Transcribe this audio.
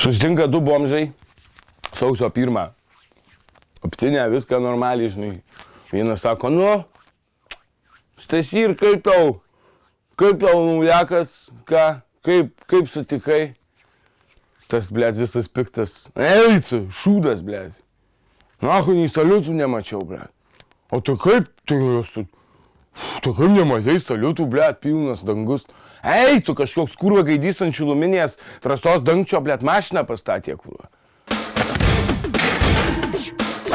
Susitinka du bomžai, sausio pirmą. Aptinė, viską normaliai, žinai. Vienas sako, nu, Stasy ir kaip tau, kaip tau naujakas, ką, kaip, kaip sutikai. Tas, blėt, visas piktas. Ei, tu, šūdas, blėt. Nahu, nei saliutų nemačiau, blėt. O tu kaip, esu, tu kaip nematai saliutų, blėt, pilnas dangus. Ei, tu kažkoks kurva gaidys ant šiluminės trasos dangčio, blėt, mašiną pastatė, kurva.